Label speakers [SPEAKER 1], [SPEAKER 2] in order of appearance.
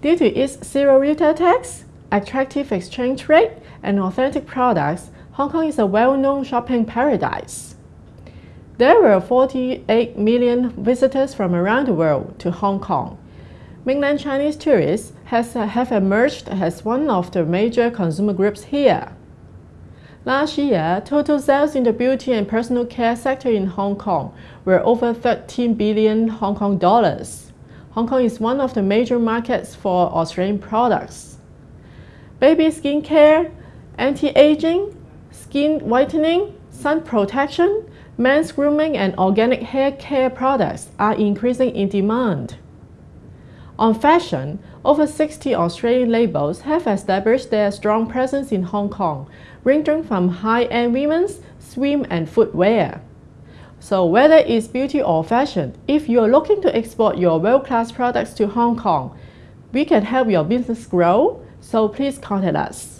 [SPEAKER 1] Due to its zero retail tax, attractive exchange rate, and authentic products, Hong Kong is a well-known shopping paradise. There were 48 million visitors from around the world to Hong Kong. Mainland Chinese tourists has, have emerged as one of the major consumer groups here. Last year, total sales in the beauty and personal care sector in Hong Kong were over 13 billion Hong Kong dollars. Hong Kong is one of the major markets for Australian products. Baby skincare, anti-aging, skin whitening, sun protection, men's grooming and organic hair care products are increasing in demand. On fashion, over 60 Australian labels have established their strong presence in Hong Kong, ranging from high-end women's, swim and footwear. So whether it's beauty or fashion, if you're looking to export your world-class products to Hong Kong, we can help your business grow, so please contact us.